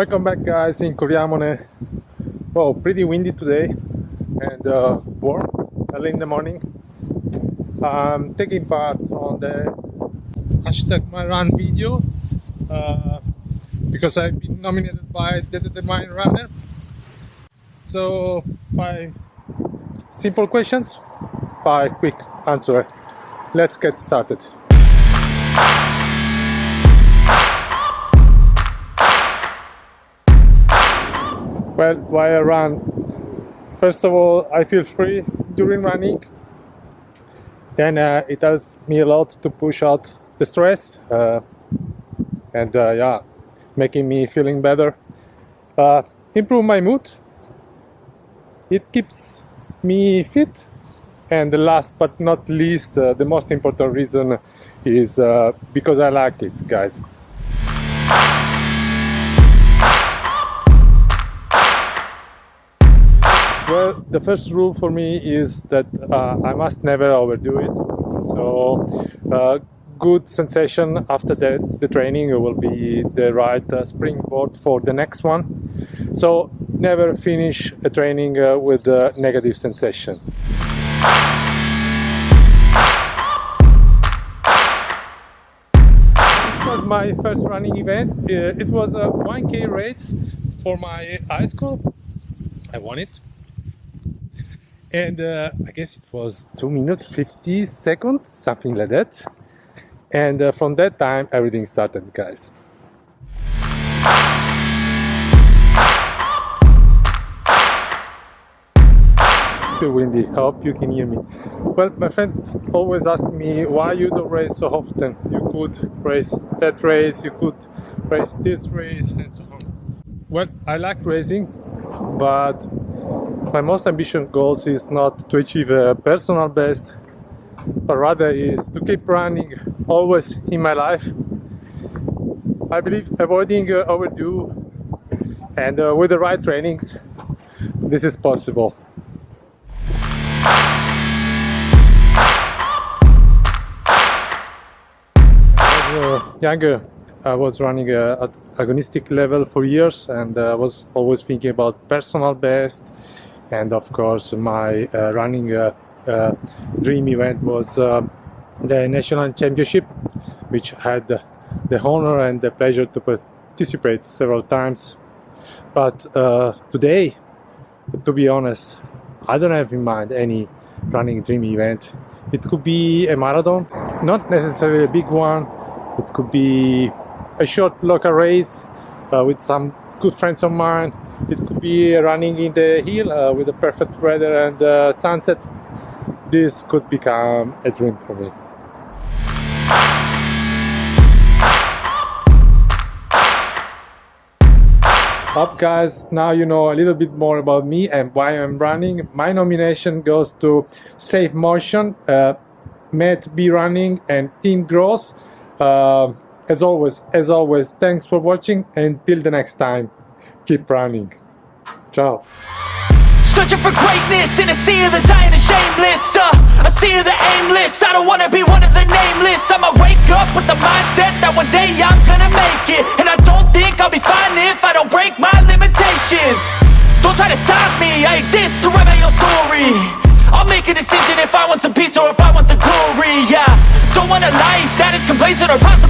Welcome back guys in Coriamone. Well, pretty windy today and uh, warm early in the morning. I'm taking part on the hashtag my run video uh, because I've been nominated by the Determined Runner. So five simple questions, five quick answer. Let's get started. Well, why I run? First of all, I feel free during running. Then uh, it helps me a lot to push out the stress uh, and uh, yeah, making me feeling better. Uh, improve my mood. It keeps me fit. And the last but not least, uh, the most important reason is uh, because I like it, guys. Well, the first rule for me is that uh, I must never overdo it. So, uh, good sensation after the, the training will be the right uh, springboard for the next one. So, never finish a training uh, with a negative sensation. My first running event. Uh, it was a 1k race for my high school. I won it and uh, I guess it was 2 minutes 50 seconds something like that. And uh, from that time everything started guys. Still windy. I hope you can hear me. Well my friends always ask me why you don't race so often? You could race that race you could race this race and so on. Well I like racing but my most ambitious goals is not to achieve a personal best but rather is to keep running always in my life. I believe avoiding uh, overdo and uh, with the right trainings this is possible. Uh, younger I was running uh, at agonistic level for years and I uh, was always thinking about personal best and of course my uh, running uh, uh, dream event was the national championship which had the honor and the pleasure to participate several times. But today to be honest I don't have in mind any running dream event. It could be a marathon not necessarily a big one. It could be a short local race uh, with some good friends of mine it could be running in the hill uh, with the perfect weather and uh, sunset. This could become a dream for me. Up guys now you know a little bit more about me and why i'm running. My nomination goes to safe motion uh, Matt B running and team gross. Uh, as always as always thanks for watching and till the next time keep running. Ciao. Searching for greatness in a sea of the dying and shameless uh, A sea of the aimless, I don't wanna be one of the nameless. I'ma wake up with the mindset that one day I'm gonna make it. And I don't think I'll be fine if I don't break my limitations. Don't try to stop me, I exist to write my own story. I'll make a decision if I want some peace or if I want the glory, yeah. Don't want a life that is complacent or possibly